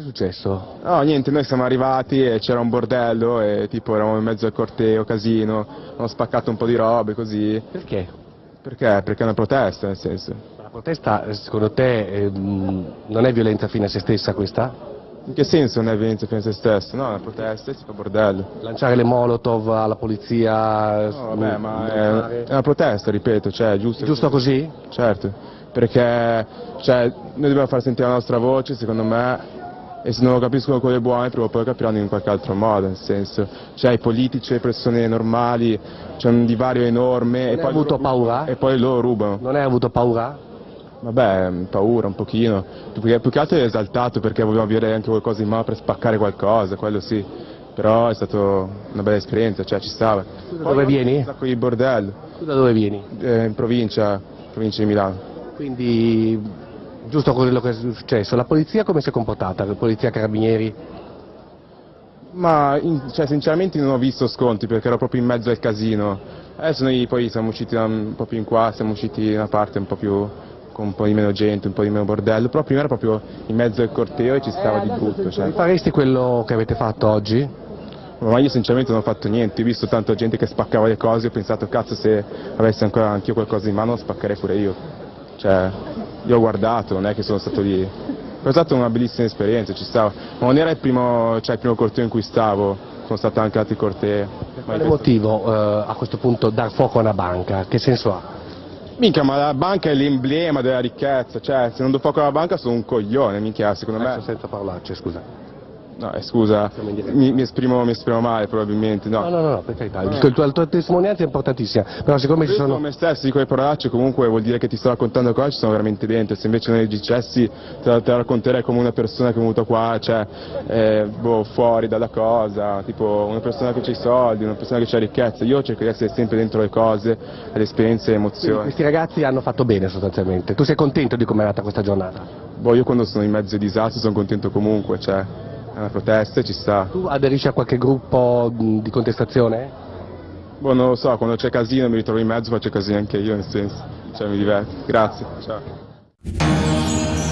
successo? No, niente, noi siamo arrivati e c'era un bordello e tipo eravamo in mezzo al corteo, casino, hanno spaccato un po' di robe così. Perché? Perché? Perché è una protesta, nel senso. La protesta, eh, secondo te, ehm, non è violenza fine a se stessa questa? In che senso non è violenza fine a se stesso? No, è una protesta e si fa bordello. Lanciare le molotov alla polizia? No, vabbè, ma è, è una protesta, ripeto, cioè, è giusto. Giusto così? Certo, perché cioè, noi dobbiamo far sentire la nostra voce, secondo me, e se non lo capiscono quelle buone prima o poi capiranno in qualche altro modo, nel senso, cioè i politici e le persone normali, c'è un divario enorme e hai poi, avuto paura? e poi loro rubano. Non hai avuto paura? Vabbè, paura un pochino, più che, più che altro è esaltato perché volevamo avere anche qualcosa in mano per spaccare qualcosa, quello sì, però è stata una bella esperienza, cioè ci stava. Tu da dove vieni? Un sacco di bordello, Tu da dove vieni? eh, in provincia, provincia di Milano. Quindi, giusto quello che è successo, la polizia come si è comportata? La polizia carabinieri? Ma in- cioè, sinceramente non ho visto sconti perché ero proprio in mezzo al casino. Adesso noi poi siamo usciti da un po' più in qua, siamo usciti in una parte un po' più con un po' di meno gente, un po' di meno bordello, però prima era proprio in mezzo al corteo e ci stava di brutto. Cioè. Faresti quello che avete fatto oggi? Ma io sinceramente non ho fatto niente, ho visto tanta gente che spaccava le cose, ho pensato cazzo se avessi ancora anch'io qualcosa in mano lo spaccherei pure io. Cioè, io ho guardato, non è che sono stato lì. È stata una bellissima esperienza, ci stavo. Ma non era il primo, cioè, il primo corteo in cui stavo, sono stato anche altri cortei. Per quale motivo eh, a questo punto dar fuoco a una banca? Che senso ha? Minchia, ma la banca è l'emblema della ricchezza, cioè se non do fuoco alla banca sono un coglione, minchia, secondo me. Adesso senza parolacce, scusa. No, eh, scusa, mi, mi esprimo, mi esprimo male probabilmente, no. No, no, no, per carità. Il tuo- la tua testimonianza è importantissima, però siccome ci Io sono sono... me stesso di quelle parolacce comunque vuol dire che ti sto raccontando cose ci sono veramente dentro, se invece non le dicessi te la, te la racconterei come una persona che è venuta qua, cioè eh, boh, fuori dalla cosa, tipo una persona che ha i soldi, una persona che ha ricchezza, io cerco di essere sempre dentro le cose, le esperienze le Quindi emozioni. questi ragazzi hanno fatto bene sostanzialmente. Tu sei contento di come è andata questa giornata? Boh, io quando sono in mezzo ai disastri sono contento comunque, cioè una protesta ci sta. Tu aderisci a qualche gruppo di contestazione? Boh, non lo so, quando c'è casino mi ritrovo in mezzo faccio casino anche io, nel senso, cioè mi diverto. Grazie, ciao.